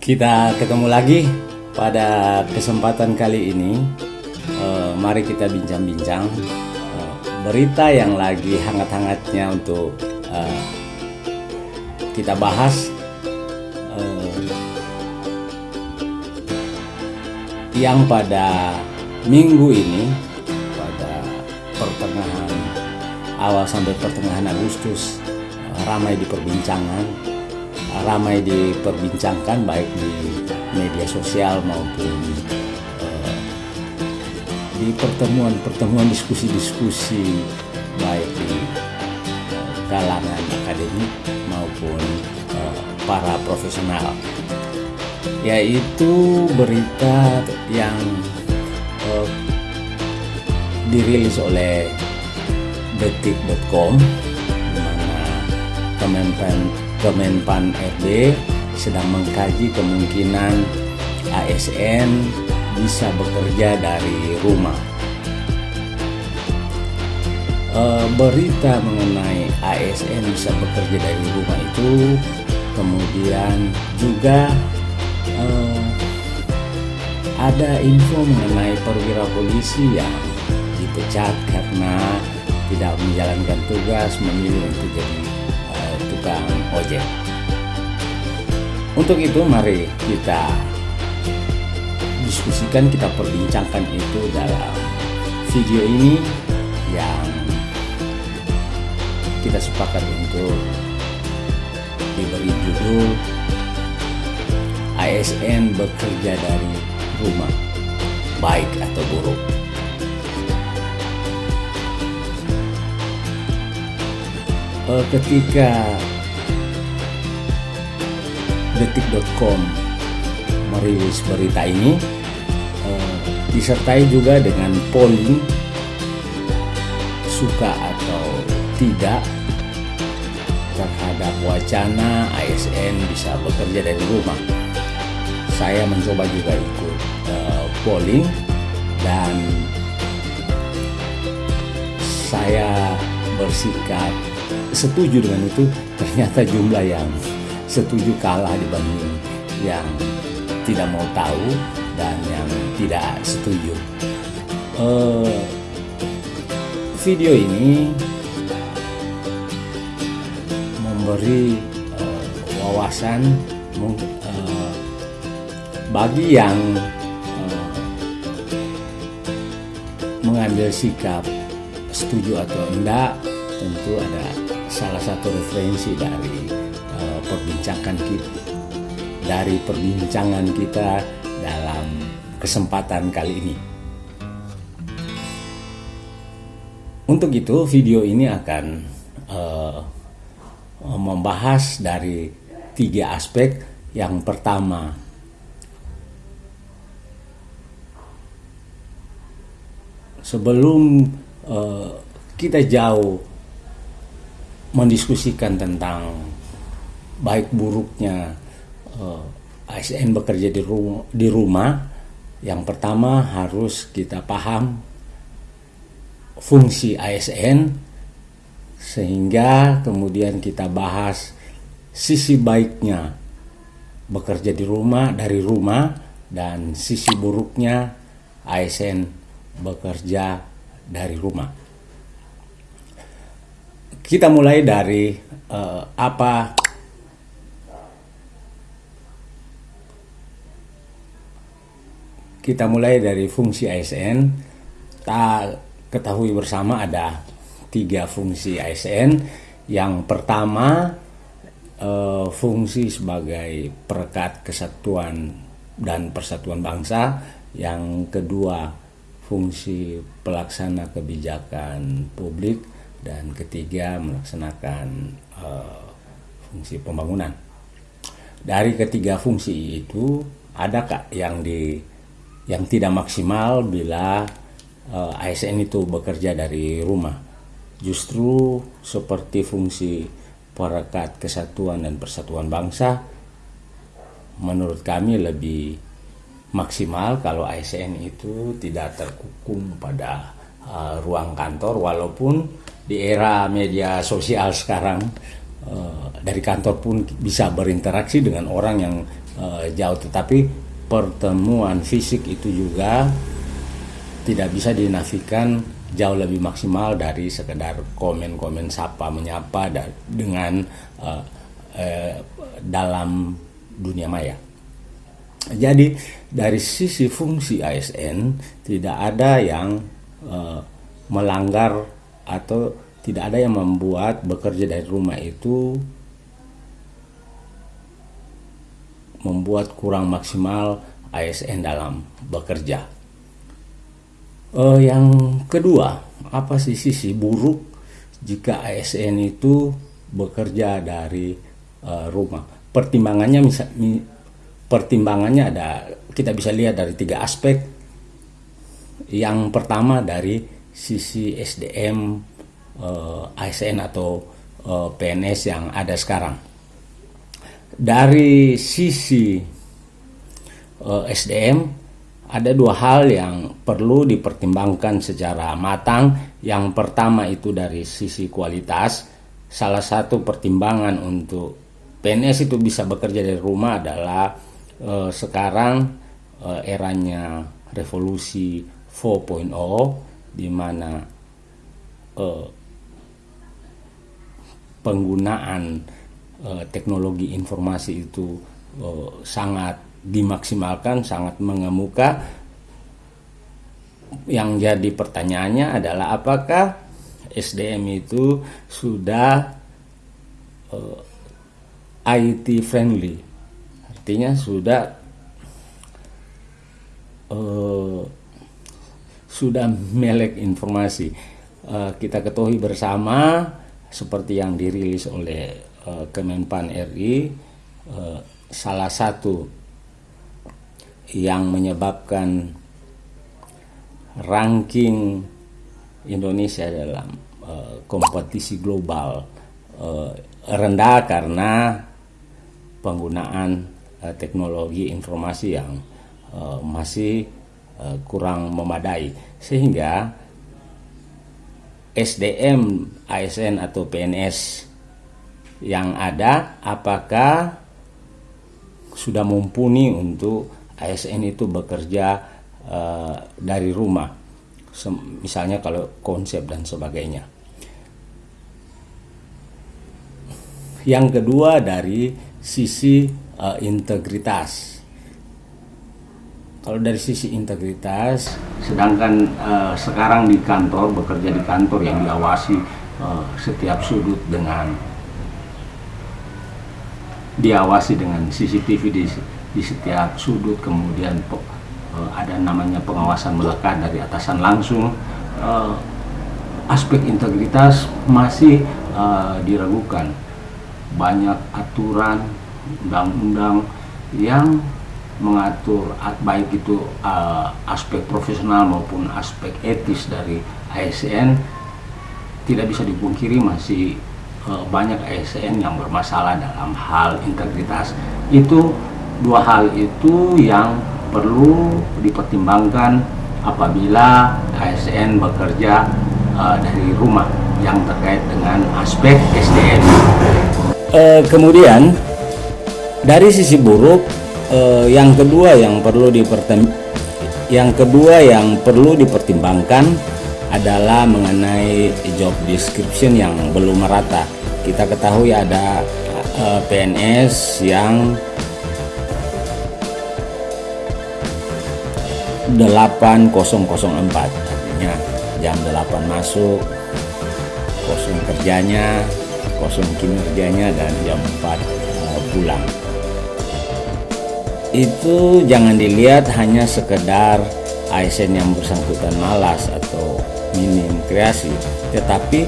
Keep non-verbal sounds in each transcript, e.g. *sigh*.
Kita ketemu lagi pada kesempatan kali ini. Eh, mari kita bincang-bincang eh, berita yang lagi hangat-hangatnya untuk eh, kita bahas. Yang pada minggu ini pada pertengahan awal sampai pertengahan Agustus ramai diperbincangan eh, ramai diperbincangkan baik di media sosial maupun eh, di pertemuan-pertemuan diskusi-diskusi baik di eh, kalangan akademik maupun eh, para profesional. Yaitu berita yang dirilis oleh detik.com di mana Kemenpan Kemenpan RB sedang mengkaji kemungkinan ASN bisa bekerja dari rumah. Eh, berita mengenai ASN bisa bekerja dari rumah itu kemudian juga eh, ada info mengenai perwira polisi yang dipecat karena tidak menjalankan tugas memilih untuk jadi tukang ojek. Untuk itu mari kita diskusikan, kita perbincangkan itu dalam video ini yang kita sepakat untuk diberi judul ASN bekerja dari rumah, baik atau buruk. Eh, Ketika detik.com merilis berita ini, eh, disertai juga dengan polling suka atau tidak terhadap wacana ASN bisa bekerja dari rumah. Saya mencoba juga ikut uh, polling dan saya bersikap setuju dengan itu. Ternyata jumlah yang setuju kalah dibanding yang tidak mau tahu dan yang tidak setuju. Uh, video ini memberi uh, wawasan uh, bagi yang uh, mengambil sikap setuju atau enggak tentu ada salah satu referensi dari perbincangan kita dari perbincangan kita dalam kesempatan kali ini. Untuk itu video ini akan uh, membahas dari tiga aspek. Yang pertama sebelum uh, kita jauh mendiskusikan tentang baik buruknya uh, ASN bekerja di rumah, di rumah, yang pertama harus kita paham fungsi ASN sehingga kemudian kita bahas sisi baiknya bekerja di rumah dari rumah dan sisi buruknya ASN bekerja dari rumah. Kita mulai dari uh, apa kita mulai dari fungsi ASN. Tak ketahui bersama ada tiga fungsi ASN. Yang pertama uh, fungsi sebagai perekat kesatuan dan persatuan bangsa. Yang kedua fungsi pelaksana kebijakan publik dan ketiga melaksanakan uh, fungsi pembangunan. Dari ketiga fungsi itu ada yang di yang tidak maksimal bila uh, ASN itu bekerja dari rumah. Justru seperti fungsi perekat kesatuan dan persatuan bangsa menurut kami lebih maksimal kalau ASN itu tidak terkukung pada uh, ruang kantor walaupun di era media sosial sekarang uh, dari kantor pun bisa berinteraksi dengan orang yang uh, jauh tetapi pertemuan fisik itu juga tidak bisa dinafikan jauh lebih maksimal dari sekedar komen-komen sapa menyapa dengan uh, uh, dalam dunia maya. Jadi dari sisi fungsi ASN tidak ada yang uh, melanggar atau tidak ada yang membuat bekerja dari rumah itu membuat kurang maksimal ASN dalam bekerja. Uh, yang kedua, apa sih sisi buruk jika ASN itu bekerja dari uh, rumah? Pertimbangannya misal, pertimbangannya ada kita bisa lihat dari tiga aspek. Yang pertama dari sisi SDM uh, eh, ASN atau uh, PNS yang ada sekarang. Dari sisi uh, eh, SDM ada dua hal yang perlu dipertimbangkan secara matang. Yang pertama itu dari sisi kualitas. Salah satu pertimbangan untuk PNS itu bisa bekerja dari rumah adalah uh, sekarang uh, eranya revolusi 4.0 di mana uh, penggunaan uh, teknologi informasi itu uh, sangat dimaksimalkan, sangat mengemuka. Yang jadi pertanyaannya adalah apakah SDM itu sudah uh, IT friendly artinya sudah sudah melek informasi kita ketahui bersama seperti yang dirilis oleh uh, Kemenpan RI uh, salah satu yang menyebabkan ranking Indonesia dalam uh, kompetisi global rendah karena penggunaan teknologi informasi yang masih kurang memadai. Sehingga SDM ASN atau PNS yang ada apakah sudah mumpuni untuk ASN itu bekerja uh, dari rumah misalnya kalau konsep dan sebagainya yang kedua dari sisi uh, integritas. Kalau dari sisi integritas, sedangkan uh, sekarang di kantor bekerja di kantor yang diawasi uh, setiap sudut dengan diawasi dengan CCTV di, di setiap sudut, kemudian uh, ada namanya pengawasan melekat dari atasan langsung. Uh, aspek integritas masih uh, diragukan. Banyak aturan undang-undang yang mengatur baik itu uh, aspek profesional maupun aspek etis dari ASN tidak bisa dipungkiri masih banyak ASN yang bermasalah dalam hal integritas itu dua hal itu yang perlu dipertimbangkan apabila ASN bekerja uh, dari rumah yang terkait dengan aspek SDM. Uh, kemudian dari sisi buruk eh, yang kedua yang perlu dipertem yang kedua yang perlu dipertimbangkan adalah mengenai job description yang belum merata. Kita ketahui ada eh, PNS yang 8004 artinya jam 8 masuk kosong kerjanya kosong kinerjanya dan jam 4 uh, pulang. Itu jangan dilihat hanya sekedar ASN yang bersangkutan malas minim kreasi. Tetapi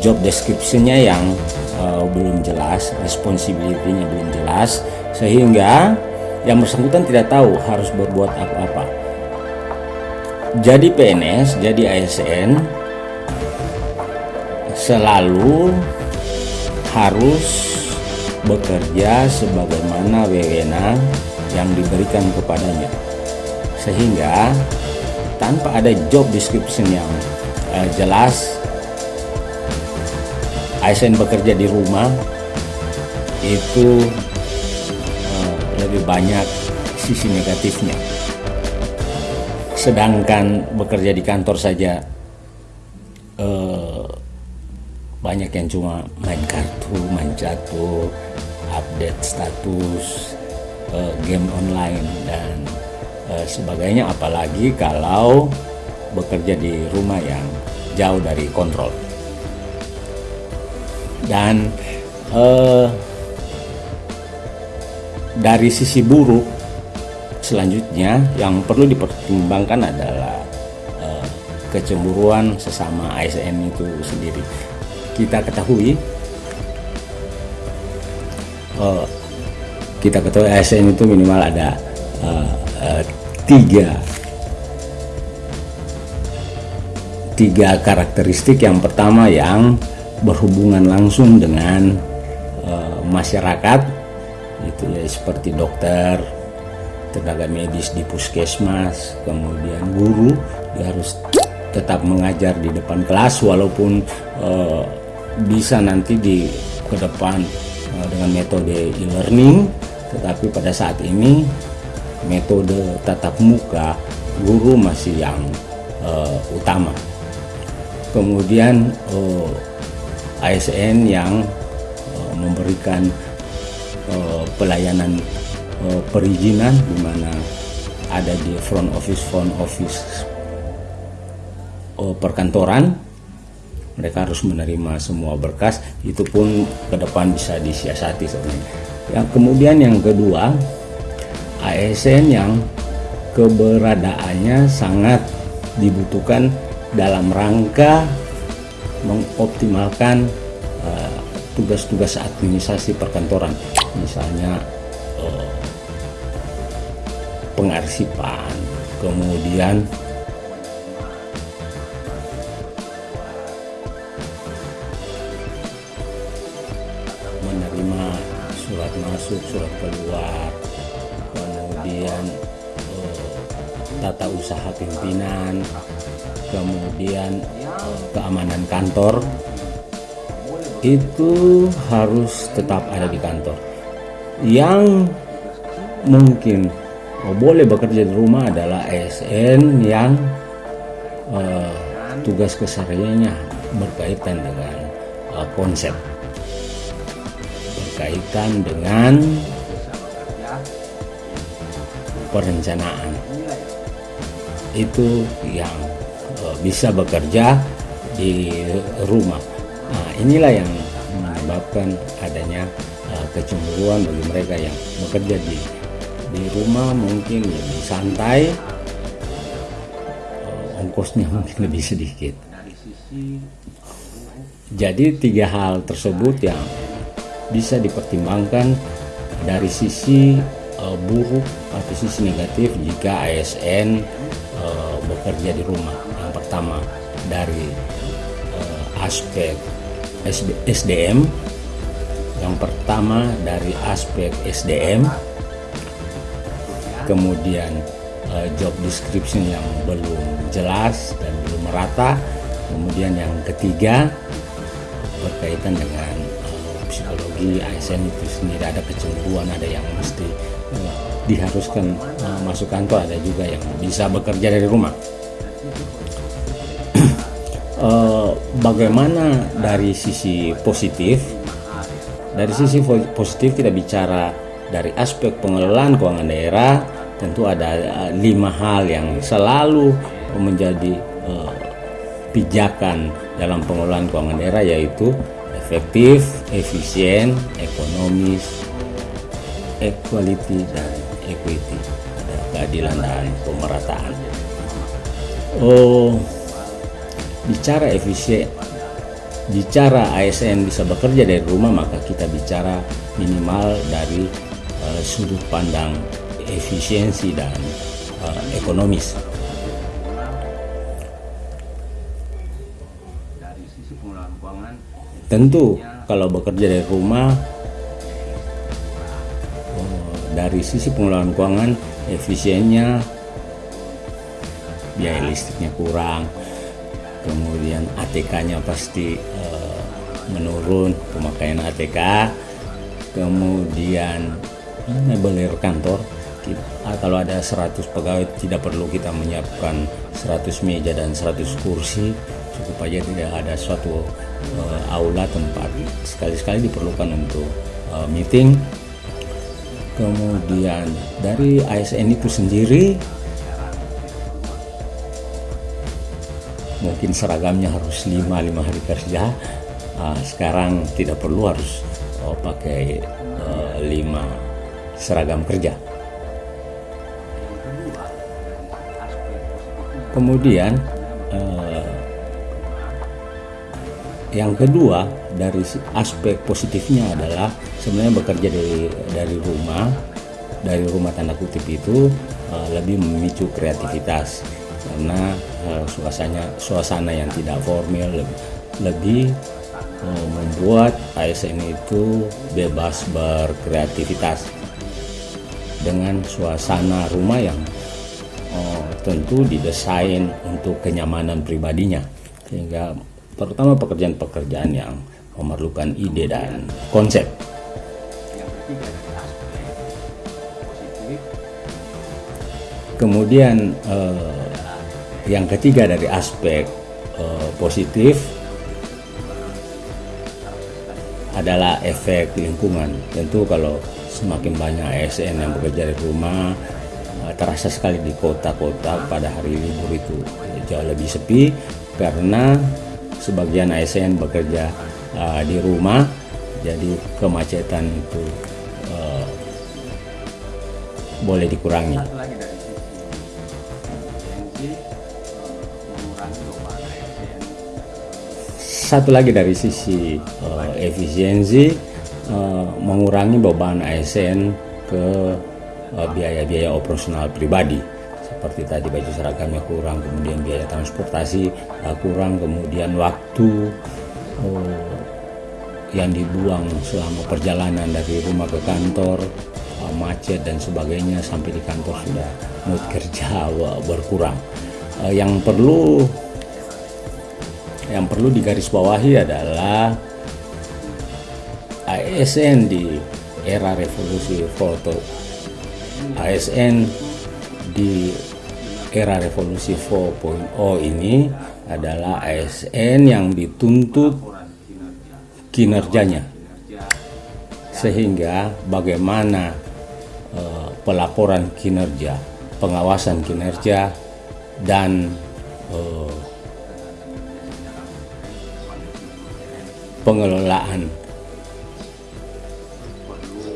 job description-nya yang uh, belum jelas responsibility-nya belum jelas sehingga yang bersangkutan tidak tahu harus berbuat apa-apa. Jadi PNS jadi ASN selalu harus bekerja sebagaimana wewenang yang diberikan kepadanya. Sehingga tanpa ada job description yang uh, jelas ASN bekerja di rumah itu uh, lebih banyak sisi negatifnya. Sedangkan bekerja di kantor saja eh, banyak yang cuma main kartu, main catur, update status, eh, game online dan eh, sebagainya. Apalagi kalau bekerja di rumah yang jauh dari kontrol. Dan eh, dari sisi buruk selanjutnya yang perlu dipertimbangkan adalah uh, kecemburuan sesama ASN itu sendiri kita ketahui uh, kita ketahui ASN itu minimal ada uh, uh, tiga. Tiga karakteristik. Yang pertama yang berhubungan langsung dengan uh, masyarakat itu ya seperti dokter tenaga medis di puskesmas kemudian guru dia harus tetap mengajar di depan kelas walaupun uh, bisa nanti di ke depan uh, dengan metode e-learning tetapi pada saat ini metode tatap muka guru masih yang uh, utama. Kemudian uh, ASN yang uh, memberikan uh, pelayanan uh, perizinan di mana ada di front office front office uh, perkantoran. Mereka harus menerima semua berkas. Itu pun ke depan bisa disiasati sebenarnya. Yang kemudian yang kedua ASN yang keberadaannya sangat dibutuhkan dalam rangka mengoptimalkan tugas-tugas uh, administrasi perkantoran. Misalnya eh, pengarsipan kemudian pimpinan kemudian eh, keamanan kantor itu harus tetap ada di kantor. Yang mungkin boleh bekerja di rumah adalah ASN yang uh, tugas kesehariannya berkaitan dengan uh, konsep. Berkaitan dengan perencanaan itu yang uh, bisa bekerja di rumah. Nah inilah yang menyebabkan adanya uh, kecemburuan bagi mereka yang bekerja di di rumah mungkin lebih santai uh, ongkosnya *laughs* mungkin lebih sedikit. Jadi tiga hal tersebut yang bisa dipertimbangkan dari sisi uh, atau sisi negatif jika ASN uh, bekerja di rumah. Yang pertama dari uh, aspek SDM yang pertama dari aspek SDM, kemudian uh, job description yang belum jelas dan belum merata, kemudian yang ketiga berkaitan dengan psikologi ASN itu sendiri ada kecemburuan, ada yang mesti diharuskan uh, masuk kantor, ada juga yang bisa bekerja dari rumah. uh, *clears throat* bagaimana dari sisi positif? Dari sisi positif kita bicara dari aspek pengelolaan keuangan daerah. Tentu ada eh, lima hal yang selalu menjadi uh, pijakan dalam pengelolaan keuangan daerah yaitu efektif, efisien, ekonomis, equality dan equity, ada keadilan dan pemerataan. Oh, bicara efisien bicara ASN bisa bekerja dari rumah maka kita bicara minimal dari uh, sudut pandang efisiensi dan uh, ekonomis. Tentu kalau bekerja dari rumah dari sisi pengelolaan keuangan efisiennya biaya listriknya kurang kemudian ATK-nya pasti uh, menurun pemakaian ATK kemudian mebelir kantor? Ah, kalau ada 100 pegawai tidak perlu kita menyiapkan 100 meja dan 100 kursi cukup aja tidak ada suatu uh, aula tempat. Sekali-sekali diperlukan untuk uh, meeting kemudian dari ASN itu sendiri mungkin seragamnya harus lima lima hari kerja. Uh, sekarang tidak perlu harus oh, pakai uh, lima seragam kerja. Kemudian uh, yang kedua dari aspek positifnya adalah sebenarnya bekerja dari dari rumah dari rumah tanda kutip itu uh, lebih memicu kreativitas. Karena uh, suasana suasana yang tidak formal lebih, lebih uh, membuat ASN itu bebas berkreativitas dengan suasana rumah yang uh, tentu didesain untuk kenyamanan pribadinya. Sehingga terutama pekerjaan-pekerjaan yang memerlukan ide dan konsep. Kemudian eh, yang ketiga dari aspek eh, positif adalah efek lingkungan. Tentu kalau semakin banyak ASN yang bekerja di rumah, eh, terasa sekali di kota-kota pada hari libur itu jauh lebih sepi karena sebagian ASN bekerja uh, di rumah jadi kemacetan itu uh, boleh dikurangi. Satu lagi dari sisi uh, efisiensi uh, mengurangi beban ASN ke biaya-biaya uh, operasional pribadi. Seperti tadi baju seragamnya kurang kemudian biaya transportasi uh, kurang kemudian waktu uh, yang dibuang selama perjalanan dari rumah ke kantor uh, macet dan sebagainya sampai di kantor sudah mood kerja *laughs* berkurang. Uh, yang perlu yang perlu digarisbawahi adalah ASN di era revolusi foto. ASN di era revolusi 4.0 ini adalah ASN yang dituntut kinerjanya. Sehingga bagaimana uh, pelaporan kinerja, pengawasan kinerja dan uh, pengelolaan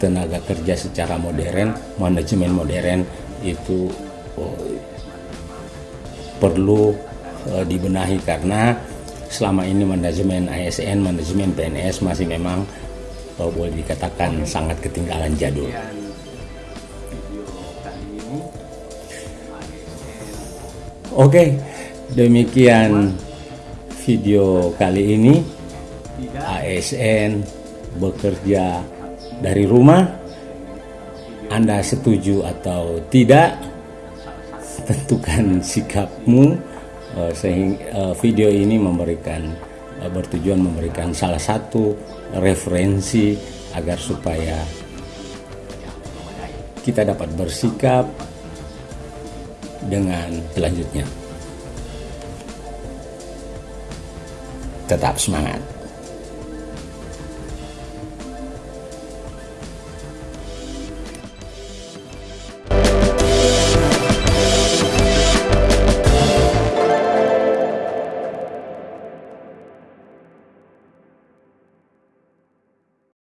tenaga kerja secara modern, manajemen modern itu perlu uh, dibenahi. Karena selama ini manajemen ASN, manajemen PNS masih memang uh, boleh dikatakan sangat ketinggalan jadul. Oke, demikian video kali ini. ASN bekerja dari rumah. Anda setuju atau tidak? tentukan sikapmu sehingga uh, video ini memberikan uh, bertujuan memberikan salah satu referensi agar supaya kita dapat bersikap dengan selanjutnya. Tetap semangat